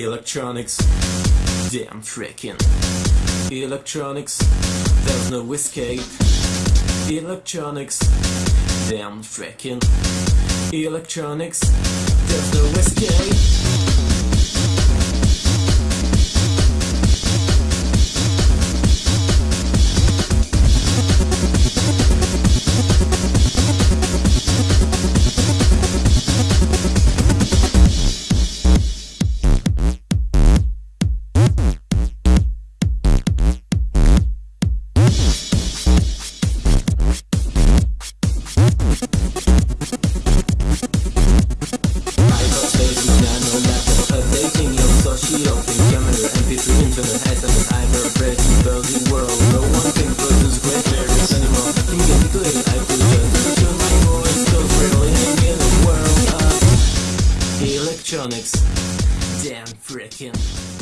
Electronics, damn freaking. Electronics, there's no escape. Electronics, damn freaking. Electronics, there's no escape. Thing, camera, MP3, internet, SMS, hyperpress, building world. No one can produce great anymore. Communicating, I in world electronics. Damn freaking.